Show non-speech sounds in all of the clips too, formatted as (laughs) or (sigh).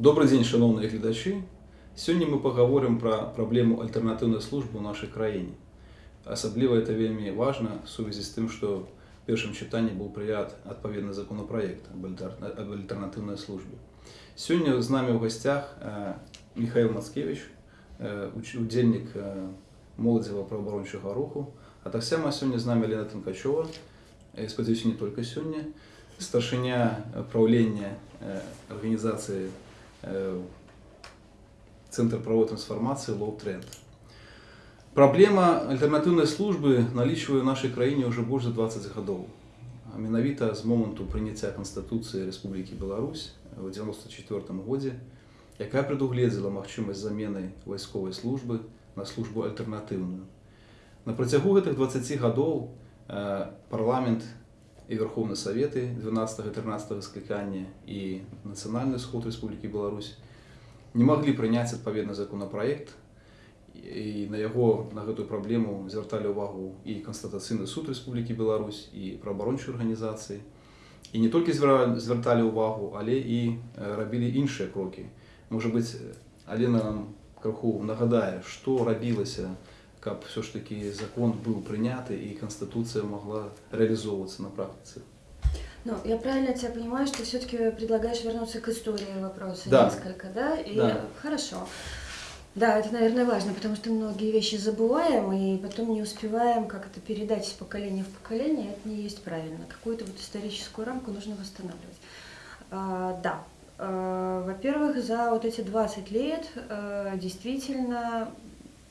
Добрый дзень шаноўныя гледачы сёння мы паговорым пра праблему альтэрнатыўнай службы ў нашай краіне асабліва это вельмі важна в сувязі з тым што першым чытанні быў прыят адпаведны законопроект об альтэрнатыўнай службе сёння з намі ў гасцях э, михаил мацкевич э, удзельнік э, моладзева праабарончага руху а таксама сёння з намі лена танкачова спадзяюся не только сёння старшыня праўлення арганізацыі Э, Центр правовой трансформации Low Trend. Праблема альтэрнатыўнай службы налічвае ў нашай краіне ўжо больш за 20 гадоў. А менавіта з моманту прыняцця Канстытуцыі Рэспублікі Беларусь в 94 годзе, якая прадугледзела магчымасць замены вайсковай службы на службу альтэрнатыўную. На працягу гэтых 20 гадоў э, парламент і Верховны Саветы 12-13 склікання і Нацыянальны сход Рэспублікі Беларусь не маглі прыняць адпаведны законапраект і на яго на гэтую праблему звярталі ўвагу і канстатацыйны суд Рэспублікі Беларусь і праабарончай арганізацыі і не толькі звярталі ўвагу, але і рабілі іншыя крокі. Можа быць, Алена нам крыху нагадае, што рабілася на каб все ж таки закон был принят и Конституция могла реализовываться на практике. Ну, я правильно тебя понимаю, что все-таки предлагаешь вернуться к истории вопроса да. несколько, да? И да. хорошо. Да, это, наверное, важно, потому что многие вещи забываем и потом не успеваем как это передать из поколения в поколение. Это не есть правильно. Какую-то вот историческую рамку нужно восстанавливать. А, да. А, Во-первых, за вот эти 20 лет а, действительно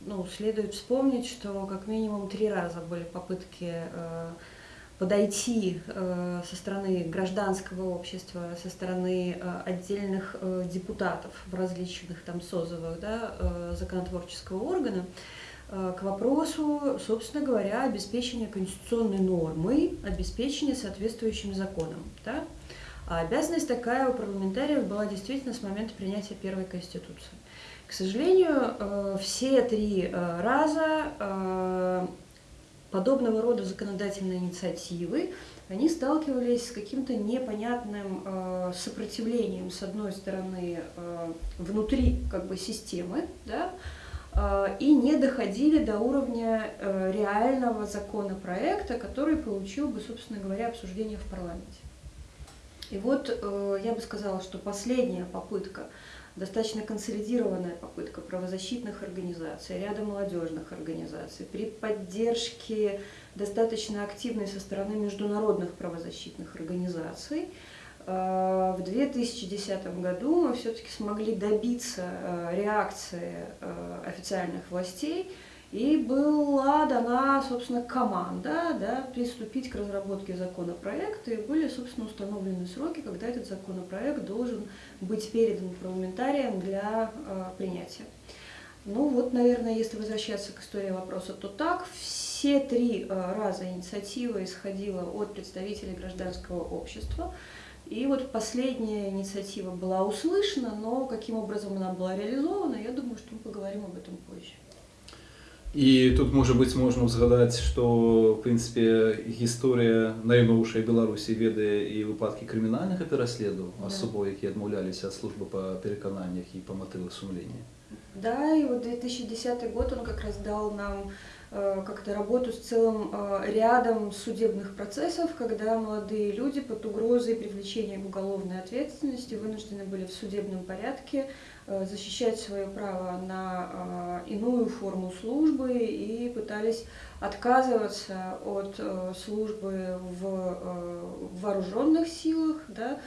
ну, следует вспомнить, что как минимум три раза были попытки э, подойти э, со стороны гражданского общества, со стороны э, отдельных депутатов в различных там созывах да, законотворческого органа к вопросу, собственно говоря, обеспечения конституционной нормы, обеспечения соответствующим законом. Да? А обязанность такая у парламентариев была действительно с момента принятия первой Конституции. К сожалению, э, все три э, раза э, подобного рода законодательные инициативы, они сталкивались с каким-то непонятным сопротивлением, с одной стороны, внутри как бы, системы, да, и не доходили до уровня реального законопроекта, который получил бы, собственно говоря, обсуждение в парламенте. И вот я бы сказала, что последняя попытка достаточно консолидированная попытка правозащитных организаций, ряда молодежных организаций, при поддержке достаточно активной со стороны международных правозащитных организаций, э, в 2010 году мы все-таки смогли добиться э, реакции э, официальных властей и была дана, собственно, команда да, приступить к разработке законопроекта, и были, собственно, установлены сроки, когда этот законопроект должен быть передан парламентариям для э, принятия. Ну вот, наверное, если возвращаться к истории вопроса, то так. Все три э, раза инициатива исходила от представителей гражданского общества. И вот последняя инициатива была услышана, но каким образом она была реализована, я думаю, что мы поговорим об этом позже. І тут можа быць можна ўзгадаць, што в прынцыпе гісторыя найноўшай Беларусі ведае і выпадкі крымінальнага пераследу асобаў, якія адмаўляліся ад службы па перакананнях і па матывах сумлення. Да, и вот 2010 год он как раз дал нам э, как-то работу с целым э, рядом судебных процессов, когда молодые люди под угрозой привлечения к уголовной ответственности вынуждены были в судебном порядке Э, защищать свое право на э, иную форму службы и пытались отказываться от э, службы в вооруженных силах, да,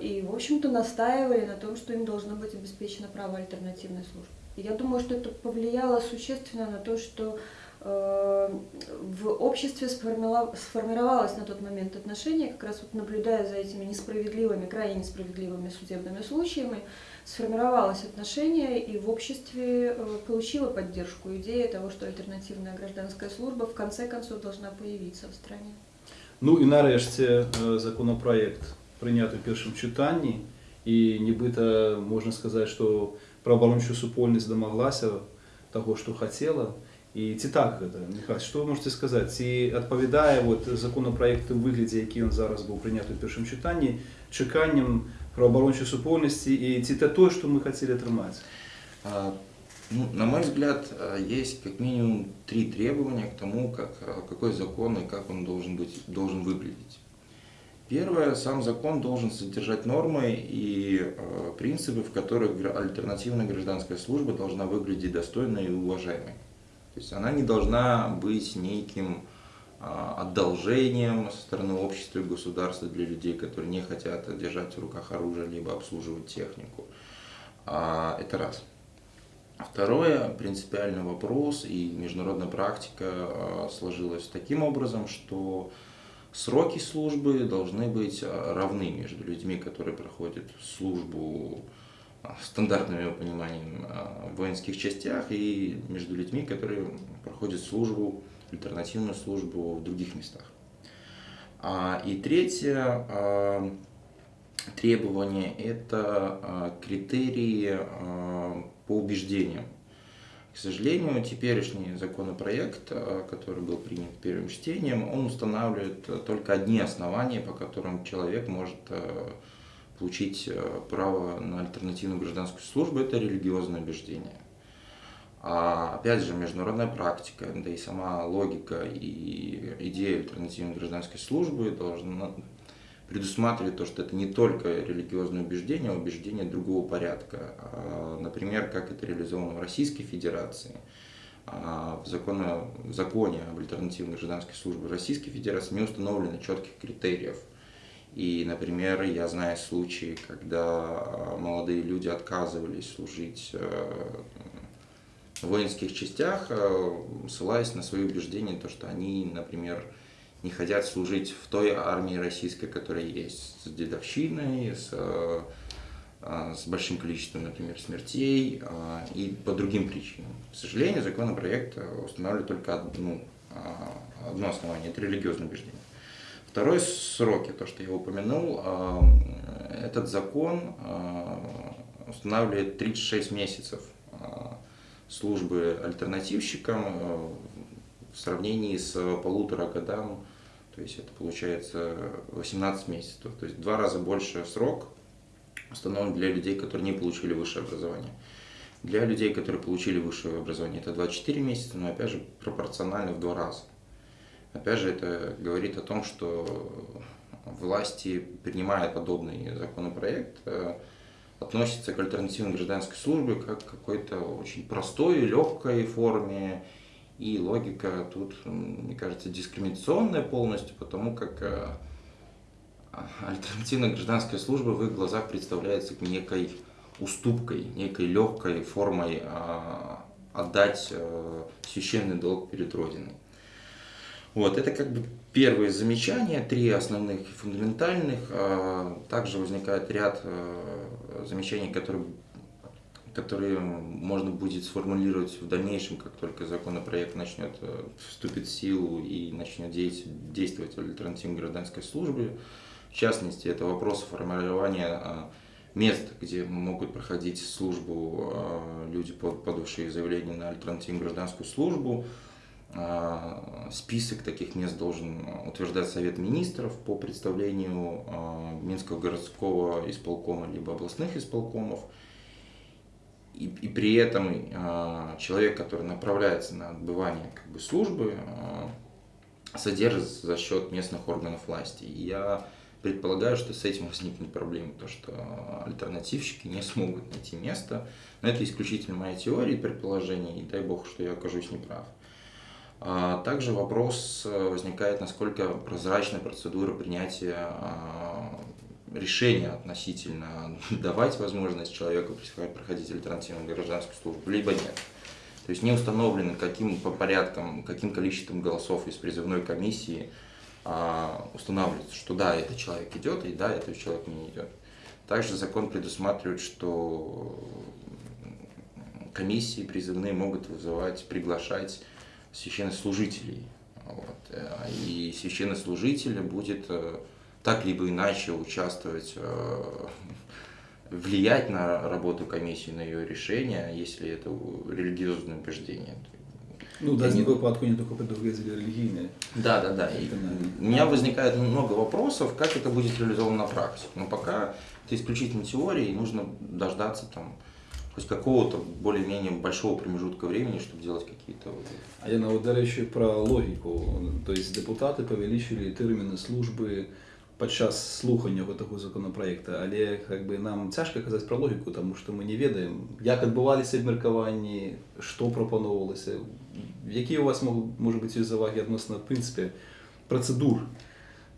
и, в общем-то, настаивали на том, что им должно быть обеспечено право альтернативной службы. Я думаю, что это повлияло существенно на то, что в обществе сформировалось на тот момент отношение, как раз вот наблюдая за этими несправедливыми, крайне несправедливыми судебными случаями, сформировалось отношение и в обществе э, получила поддержку идея того, что альтернативная гражданская служба в конце концов должна появиться в стране. Ну і нарешті законопроект прийнятий в першому читанні, і нібито можна сказати, що правооборонча супольність домоглася того, що хотіла. І ці так гэта Михайло, што вы можете сказаць ці адпавядае вот законопроект у выглядзе які ён зараз быў прыняты ў першым чытанні чаканням правоабарончай супольнасці і ці это тое што мы хацелі атрымаць А, ну, на мой взгляд, а, есть как минимум три требования к тому, как, а, какой закон и как он должен, быть, должен выглядеть. Первое, сам закон должен содержать нормы и э, принципы, в которых гра- альтернативная гражданская служба должна выглядеть достойной и уважаемой. Есть она не должна быть неким а, одолжением со стороны общества и государства для людей, которые не хотят держать в руках оружие либо обслуживать технику. А, Это раз. Второе, принципиальный вопрос, и международная практика а, сложилась таким образом, что сроки службы должны быть равны между людьми, которые проходят службу стандартным его пониманием а, в воинских частях, и между людьми, которые проходят службу, альтернативную службу в других местах. А, И третье а, требование – это критерии по убеждениям. К сожалению, теперешний законопроект, который был принят первым чтением, он устанавливает только одни основания, по которым человек может получить а, право на альтернативную гражданскую службу, это религиозное убеждение. А опять же, международная практика, да и сама логика и идея альтернативной гражданской службы должна предусматривать то, что это не только религиозное убеждение, а убеждение другого порядка. А, Например, как это реализовано в Российской Федерации. А, В, законе, в законе об альтернативной гражданской службе Российской Федерации не установлено четких критериев. И, например, я знаю случаи, когда а, молодые люди отказывались служить э, в воинских частях, э, ссылаясь на свои убеждения, то, что они, например, не хотят служить в той армии российской, которая есть, с дедовщиной, с, э, э, с большим количеством, например, смертей э, и по другим причинам. К сожалению, законопроект э, устанавливает только одну, э, одно основание – это религиозное убеждение. Второй сроки, то, что я упомянул, э, этот закон э, устанавливает 36 месяцев э, службы альтернативщикам в сравнении с полутора годам, то есть это получается 18 месяцев, то есть два раза больше срок установлен для людей, которые не получили высшее образование. Для людей, которые получили высшее образование, это 24 месяца, но опять же пропорционально в два раза. Опять же, это говорит о том, что власти, принимая подобный законопроект, э, относятся к альтернативной гражданской службе как к какой-то очень простой, легкой форме. И логика тут, мне кажется, дискриминационная полностью, потому как э, альтернативная гражданская служба в их глазах представляется некой уступкой, некой легкой формой а, отдать э, священный долг перед Родиной. Вот, это как бы первые замечания, три основных и фундаментальных. А, Также возникает ряд э, замечаний, которые, которые можно будет сформулировать в дальнейшем, как только законопроект начнет э, вступит в силу и начнет дейс- действовать в альтернативной гражданской службе. В частности, это вопрос формирования а, мест, где могут проходить службу а, люди, под- подавшие заявление на альтернативную гражданскую службу. А, Список таких мест должен утверждать Совет Министров по представлению а, Минского городского исполкома либо областных исполкомов. И, и при этом а, человек, который направляется на отбывание как бы, службы, содержится за счет местных органов власти. И я предполагаю, что с этим возникнет проблема, то что альтернативщики не смогут найти место. Но это исключительно моя теория и предположение, и дай бог, что я окажусь неправ. А Также вопрос э, возникает, насколько прозрачна процедура принятия а, решения относительно (laughs) давать возможность человеку проходить альтернативную гражданскую службу, либо нет. То есть не установлено, каким по порядкам, каким количеством голосов из призывной комиссии а, устанавливается, что да, этот человек идет, и да, этот человек не идет. Также закон предусматривает, что комиссии призывные могут вызывать, приглашать священнослужителей. Вот. э, И священнослужитель будет э, так либо иначе участвовать, э, влиять на работу комиссии, на ее решение, если это религиозное убеждение. Ну, да, не выпадку не только предугадили религийные. Да, да, да. И у меня возникает много вопросов, как это будет реализовано на практике. Но пока это исключительно теория, и нужно дождаться там хоть какого-то более-менее большого промежутка времени, чтобы делать какие-то... А я вот, до речі, про логіку. Тобто депутати повеличили терміни служби під час слухання такого законопроекту, але якби, нам тяжко казати про логіку, тому що ми не ведаємо, як відбувалися обміркування, що пропонувалося, які у вас можуть бути заваги відносно, в принципі, процедур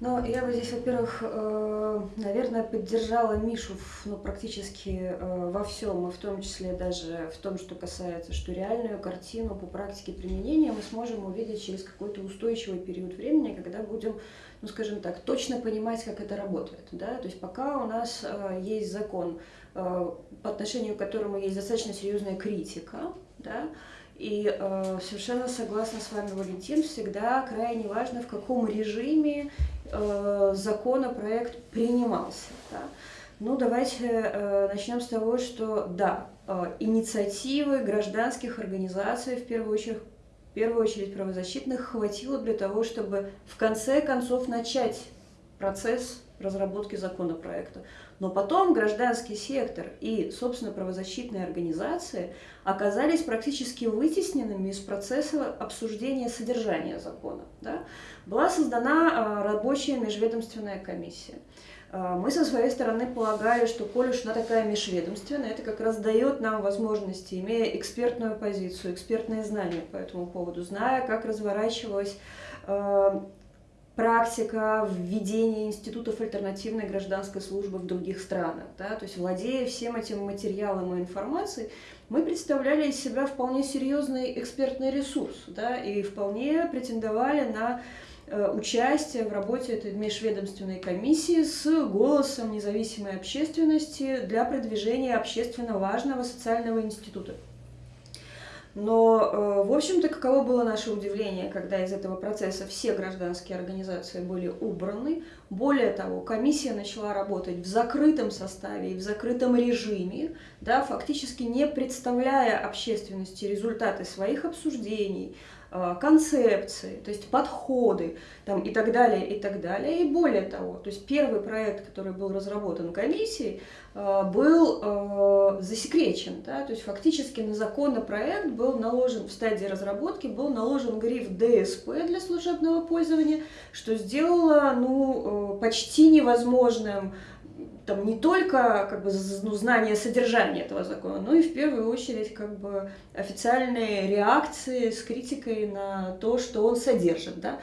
ну, я бы здесь, во-первых, э, наверное, поддержала Мишу ну, практически э, во всем, и в том числе даже в том, что касается, что реальную картину по практике применения мы сможем увидеть через какой-то устойчивый период времени, когда будем, ну, скажем так, точно понимать, как это работает. Да? То есть пока у нас э, есть закон, по отношению к которому есть достаточно серьезная критика, да, и э, совершенно согласна с вами, Валентин, всегда крайне важно, в каком режиме э, законопроект принимался. Да? Ну, давайте э, начнем с того, что да, э, инициативы гражданских организаций, в первую очередь, в первую очередь правозащитных, хватило для того, чтобы в конце концов начать процесс разработки законопроекта. Но потом гражданский сектор и, собственно, правозащитные организации оказались практически вытесненными из процесса обсуждения содержания закона. Да? Была создана а, рабочая межведомственная комиссия. А, мы со своей стороны полагали, что коль уж она такая межведомственная, это как раз дает нам возможности, имея экспертную позицию, экспертные знания по этому поводу, зная, как разворачивалась а, практика введения институтов альтернативной гражданской службы в других странах. Да? То есть, владея всем этим материалом и информацией, мы представляли из себя вполне серьезный экспертный ресурс да? и вполне претендовали на э, участие в работе этой межведомственной комиссии с голосом независимой общественности для продвижения общественно важного социального института. Но, э, в общем-то, каково было наше удивление, когда из этого процесса все гражданские организации были убраны. Более того, комиссия начала работать в закрытом составе и в закрытом режиме, да, фактически не представляя общественности результаты своих обсуждений, концепции, то есть подходы там, и так далее, и так далее. И более того, то есть первый проект, который был разработан комиссией, Э, был э, засекречен. Да? То есть фактически на законопроект был наложен в стадии разработки, был наложен гриф ДСП для служебного пользования, что сделало ну, э, почти невозможным там не только как бы, ну, знание содержания этого закона, но и в первую очередь как бы официальные реакции с критикой на то, что он содержит. Да?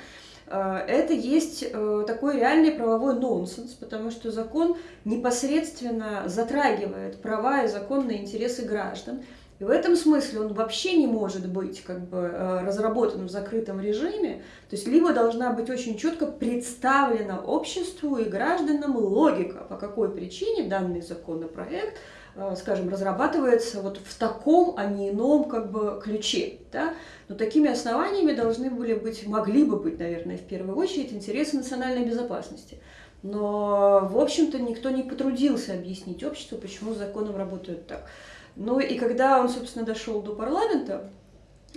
Э, это есть э, такой реальный правовой нонсенс, потому что закон непосредственно затрагивает права и законные интересы граждан. И в этом смысле он вообще не может быть как бы, э, разработан в закрытом режиме. То есть либо должна быть очень четко представлена обществу и гражданам логика, по какой причине данный законопроект Э, скажем, разрабатывается вот в таком, а не ином как бы ключе. Да? Но такими основаниями должны были быть, могли бы быть, наверное, в первую очередь интересы национальной безопасности. Но, в общем-то, никто не потрудился объяснить обществу, почему с законом работают так. Ну и когда он, собственно, дошел до парламента,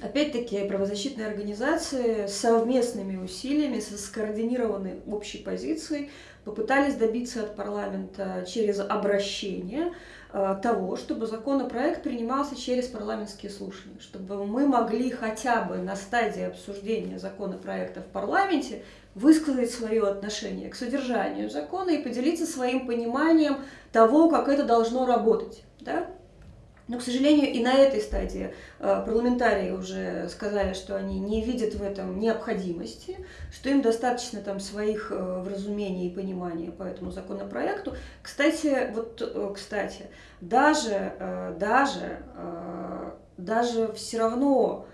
Опять-таки, правозащитные организации совместными усилиями, со скоординированной общей позицией попытались добиться от парламента через обращение Э, того, чтобы законопроект принимался через парламентские слушания, чтобы мы могли хотя бы на стадии обсуждения законопроекта в парламенте высказать свое отношение к содержанию закона и поделиться своим пониманием того, как это должно работать. Да? Но, к сожалению, и на этой стадии э, парламентарии уже сказали, что они не видят в этом необходимости, что им достаточно там своих э, вразумений и понимания по этому законопроекту. Кстати, вот, э, кстати, даже, даже, даже все равно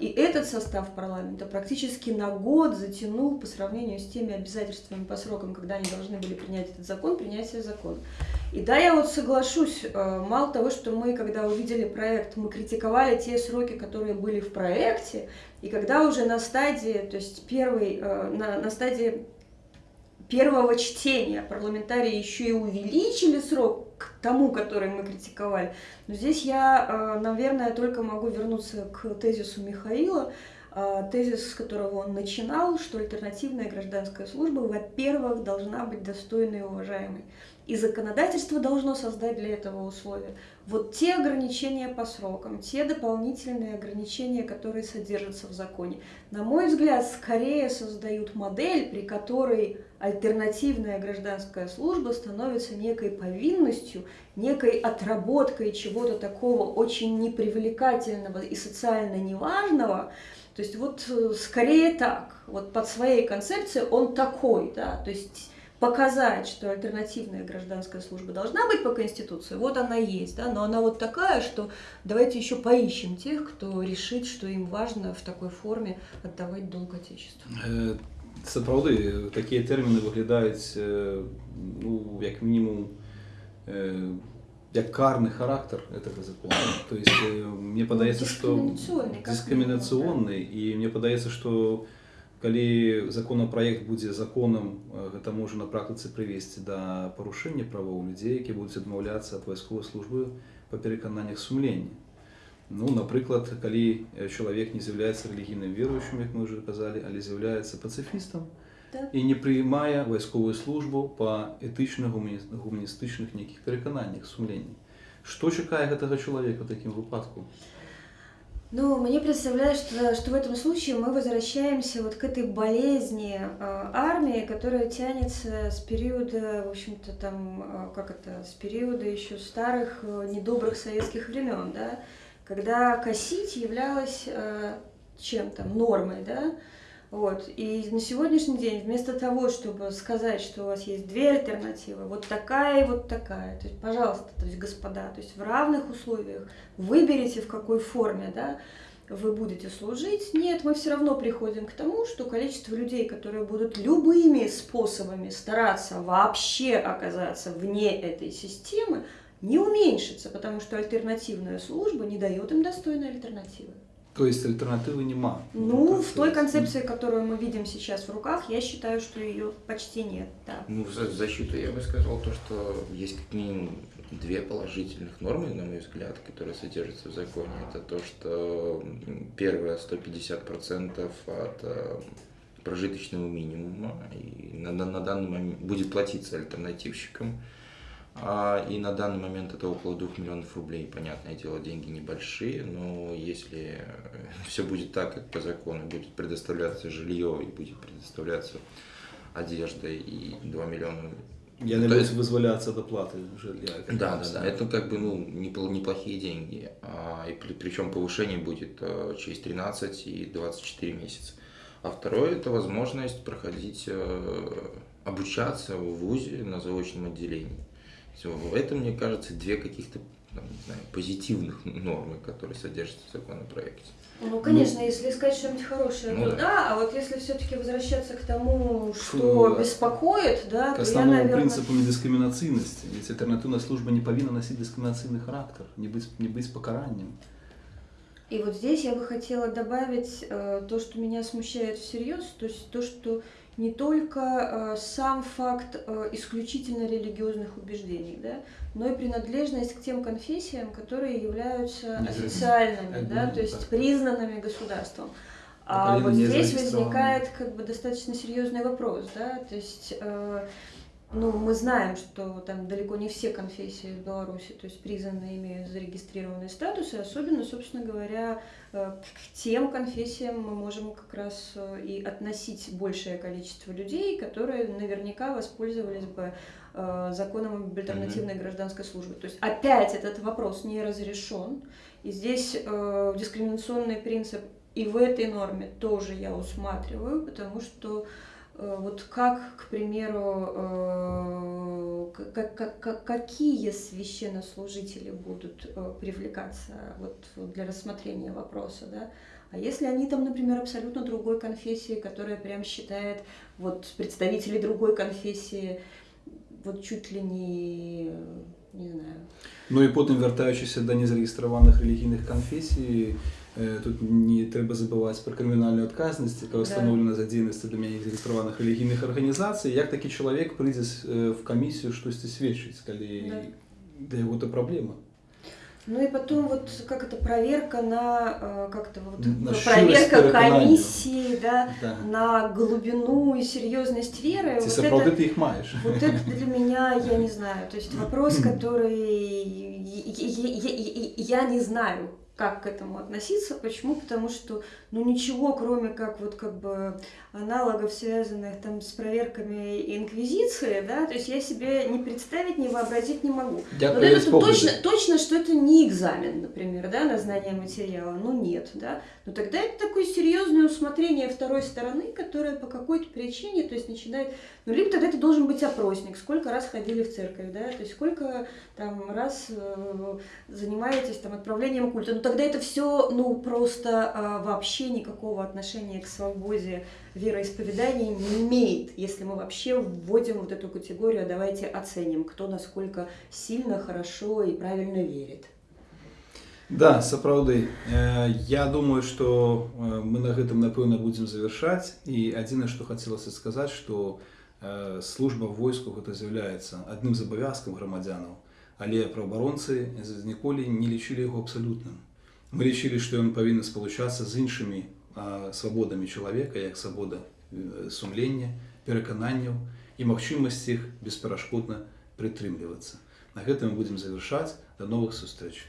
и этот состав парламента практически на год затянул по сравнению с теми обязательствами по срокам, когда они должны были принять этот закон, принятие закона. И да, я вот соглашусь, а, мало того, что мы, когда увидели проект, мы критиковали те сроки, которые были в проекте, и когда уже на стадии, то есть первый, а, на, на стадии первого чтения парламентарии еще и увеличили срок к тому, который мы критиковали. Но здесь я, наверное, только могу вернуться к тезису Михаила, тезис, с которого он начинал, что альтернативная гражданская служба, во-первых, должна быть достойной и уважаемой. И законодательство должно создать для этого условия. Вот те ограничения по срокам, те дополнительные ограничения, которые содержатся в законе, на мой взгляд, скорее создают модель, при которой альтернативная гражданская служба становится некой повинностью, некой отработкой чего-то такого очень непривлекательного и социально неважного. То есть вот э, скорее так, вот под своей концепцией он такой, да, то есть показать, что альтернативная гражданская служба должна быть по Конституции, вот она есть, да, но она вот такая, что давайте еще поищем тех, кто решит, что им важно в такой форме отдавать долг Отечеству. Це правди, такі терміни виглядають, ну, як мінімум, як карный характер этого закона. То есть мне подается, что дискриминационный, и мне подается, что калі законопроект будзе законам гэта можа на практыцы прывесці да парушэння правоў людзей які будуць адмаўляцца ад вайсковай службы па перакананнях сумлення. Ну напрыклад калі чалавек не з'яўляецца рэлігійным верующим як мы уже казалі але з'яўляецца пацыфістам так. і не прыймае вайсковую службу па этычна гуманістычных нейкіх перакананнях сумлення. Што чакае гэтага чалавека такім выпадку Ну, мне представляется, что, что в этом случае мы возвращаемся вот к этой болезни э, армии, которая тянется с периода, в общем-то, там, э, как это, с периода еще старых э, недобрых советских времен, да, когда косить являлось э, чем там, нормой, да, вот. И на сегодняшний день вместо того, чтобы сказать, что у вас есть две альтернативы, вот такая и вот такая, то есть, пожалуйста, то есть, господа, то есть в равных условиях выберите, в какой форме, да, вы будете служить. Нет, мы все равно приходим к тому, что количество людей, которые будут любыми способами стараться вообще оказаться вне этой системы, не уменьшится, потому что альтернативная служба не дает им достойной альтернативы. То есть альтернативы нема? Ну, в той концепции, которую мы видим сейчас в руках, я считаю, что ее почти нет, да. Ну, в защиту я бы сказал то, что есть как минимум две положительных нормы, на мой взгляд, которые содержатся в законе. Это то, что первое 150% от э, прожиточного минимума и на, на, на данный момент будет платиться альтернативщикам. А, и на данный момент это около 2 миллионов рублей. Понятное дело, деньги небольшие, но если э, (laughs) все будет так, как по закону, будет предоставляться жилье и будет предоставляться одежда и 2 миллиона я не буду вызволяться от оплаты жилья. Да, да, да. Это как бы ну, неплохие деньги. А, и при, причем повышение будет а, через 13 и 24 месяца. А второе это возможность проходить, а, обучаться в ВУЗе на заочном отделении. Все, в этом, мне кажется, две каких-то там, не знаю, позитивных нормы, которые содержатся в законопроекте. Ну, конечно, ну, если искать что-нибудь хорошее, ну, то да. да, а вот если все-таки возвращаться к тому, что Фу, беспокоит, да, к то основному я, наверное... принципу недискриминацийности. Ведь альтернативная служба не повинна носить дискриминационный характер, не быть, не быть покаранием. И вот здесь я бы хотела добавить э, то, что меня смущает всерьез, то есть то, что не только э, сам факт э, исключительно религиозных убеждений, да, но и принадлежность к тем конфессиям, которые являются официальными, да, то есть признанными государством. А вот здесь возникает как бы достаточно серьезный вопрос, да, то есть э, ну, мы знаем, что там далеко не все конфессии в Беларуси, то есть признаны имеют зарегистрированный статус, и особенно, собственно говоря, э, к тем конфессиям мы можем как раз э, и относить большее количество людей, которые наверняка воспользовались бы э, законом об альтернативной гражданской службе. То есть опять этот вопрос не разрешен, и здесь дискриминационный принцип и в этой норме тоже я усматриваю, потому что вот как, к примеру, как, э, как, какие священнослужители будут э, привлекаться вот для рассмотрения вопроса, да? А если они там, например, абсолютно другой конфессии, которая прям считает вот представителей другой конфессии вот чуть ли не не знаю. Ну і потім вертаючися до незареєстрованих релігійних конфесій, Тут не треба забывать про кримінальну відказність, яка встановлена за діяльність для мене зареєстрованих релігійних організацій. Як такий чоловік прийде в комісію щось свідчить, коли для яго-то праблема. Ну и потом вот как это проверка на э, как-то вот На э, щиросць проверка пераканання. комиссии, да, Да. на глубину и серьезность веры. Ці вот сапраўды это- ты іх маеш. Вот это для (laughs) меня, я не знаю, то есть вопрос, который я- я- я- я не знаю, как к этому относиться. Почему? Потому что, ну, ничего, кроме как вот как бы аналогов, связанных там с проверками инквизиции, да, то есть я себе не представить, не вообразить не могу. Вот Дякую это точно, точно, что это не экзамен, например, да, на знание материала. Ну нет, да. Но тогда это такое серьезное усмотрение второй стороны, которая по какой-то причине, то есть начинает. Ну, либо тогда это должен быть опросник, сколько раз ходили в церковь, да, то есть сколько там раз э, занимаетесь там отправлением культа Ну тогда это все, ну, просто а, вообще никакого отношения к свободе вероисповедания не имеет, если мы вообще вводим вот эту категорию, а давайте оценим, кто насколько сильно, хорошо и правильно верит. Да, сапраўды. Э, Я думаю, што э, мы на гэтым напэўна будзем завяршаць і адзінае, што хацелася сказаць, што э, служба ў войску гэта з'яўляецца адным з абавязкаў грамадзянаў, але праваабаронцы з- ніколі не лічылі яго абсалютным. Мы лічылі, што ён павінен спалучацца з іншымі а, свабодамі чалавека, як свабода э, сумлення, перакананняў і магчымасць іх бесперашкодна прытрымлівацца. На гэтым мы будзем завяршаць да новых сустрэч.